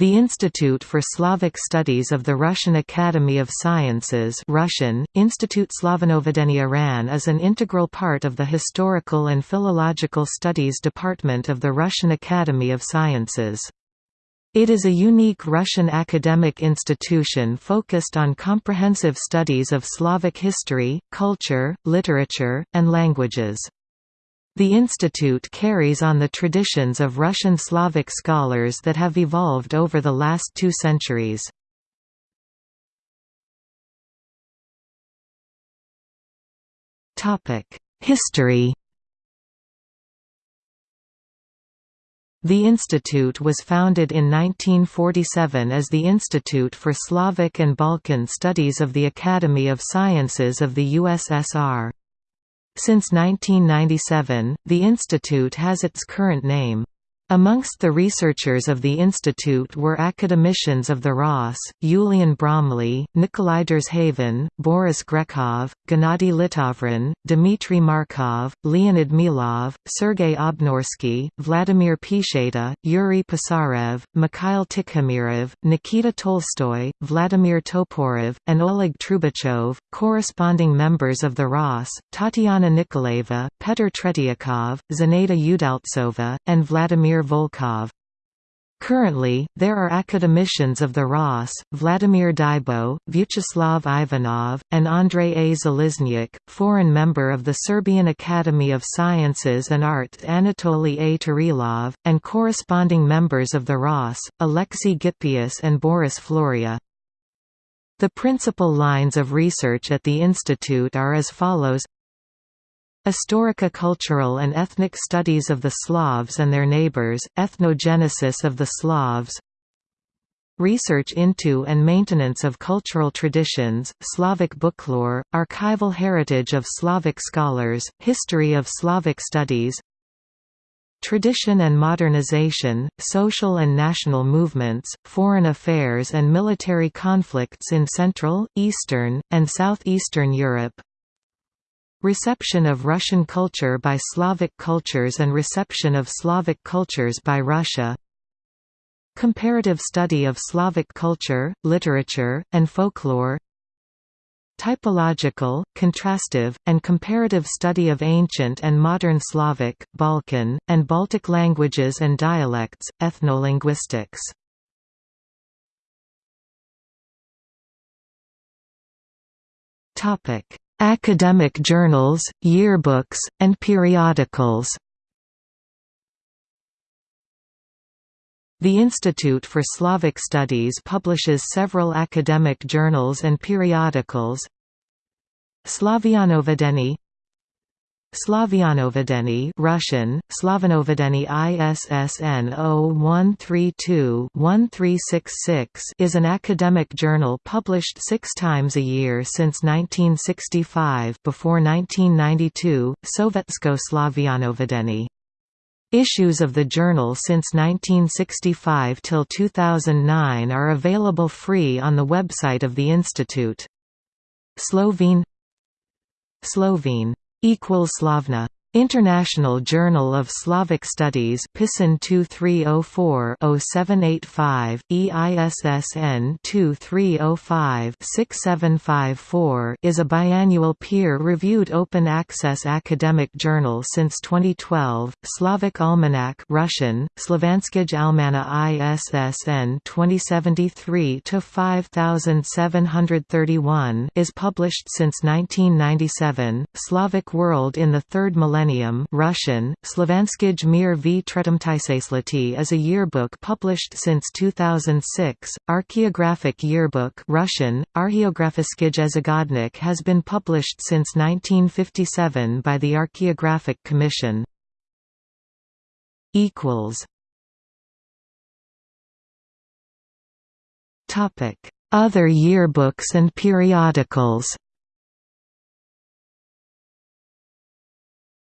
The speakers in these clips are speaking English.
The Institute for Slavic Studies of the Russian Academy of Sciences Russian, Institute Slavanovedenia RAN is an integral part of the Historical and Philological Studies Department of the Russian Academy of Sciences. It is a unique Russian academic institution focused on comprehensive studies of Slavic history, culture, literature, and languages. The institute carries on the traditions of Russian Slavic scholars that have evolved over the last two centuries. History The institute was founded in 1947 as the Institute for Slavic and Balkan Studies of the Academy of Sciences of the USSR. Since 1997, the institute has its current name. Amongst the researchers of the institute were academicians of the Ross, Yulian Bromley, Nikolai Derzhavin, Boris Grekov, Gennady Litavrin, Dmitry Markov, Leonid Milov, Sergei Obnorsky, Vladimir Picheta, Yuri Pisarev, Mikhail Tikhomirov, Nikita Tolstoy, Vladimir Toporov, and Oleg Trubachov, corresponding members of the Ross, Tatiana Nikolaeva, Petr Tretiakov, Zenaida Udaltsova, and Vladimir Volkov. Currently, there are academicians of the ROS, Vladimir Dybo, Vyacheslav Ivanov, and Andrei A. Zaliznyak, foreign member of the Serbian Academy of Sciences and Arts Anatoly A. Turilov, and corresponding members of the ROS, Alexei Gippius and Boris Floria. The principal lines of research at the institute are as follows Historica cultural and ethnic studies of the Slavs and their neighbors, ethnogenesis of the Slavs. Research into and maintenance of cultural traditions, Slavic booklore, archival heritage of Slavic scholars, history of Slavic studies. Tradition and modernization, social and national movements, foreign affairs and military conflicts in Central, Eastern, and Southeastern Europe Reception of Russian culture by Slavic cultures and reception of Slavic cultures by Russia. Comparative study of Slavic culture, literature, and folklore. Typological, contrastive, and comparative study of ancient and modern Slavic, Balkan, and Baltic languages and dialects, ethnolinguistics. Topic Academic journals, yearbooks, and periodicals. The Institute for Slavic Studies publishes several academic journals and periodicals. Slavianovedeni Slavianovedeni Russian, Slavanovedeni ISSN 0132-1366 is an academic journal published six times a year since 1965 before 1992, Sovetsko Slavianovedeni. Issues of the journal since 1965 till 2009 are available free on the website of the institute. Slovene Slovene equals Slavna International Journal of Slavic Studies PISAN 2304-0785, EISSN 2305-6754 is a biannual peer-reviewed open-access academic journal since 2012. Slavic Almanac Russian, Slovanskij Almana ISSN 2073-5731 is published since 1997. Slavic World in the Third Millennium Millennium Russian, Slovanskij Mir v Tretimtisasleti is a yearbook published since 2006. Archaeographic Yearbook Russian, Archeografiskij Ezagodnik has been published since 1957 by the Archaeographic Commission. Other yearbooks and periodicals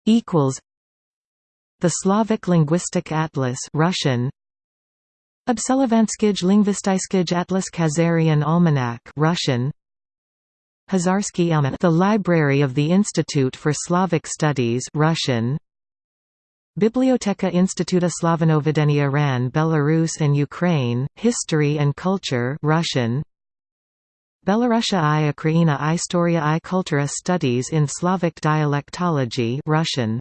equals The Slavic Linguistic Atlas Russian. Obselovanskij Lingvistyskij Atlas Khazarian Almanac Russian. Hazarsky Almanac The Library of the Institute for Slavic Studies Russian. Biblioteka Instituta Slavanovedenia RAN Belarus and Ukraine, History and Culture Russian Belarusia i Ukraina Istoria i Kultura Studies in Slavic Dialectology Russian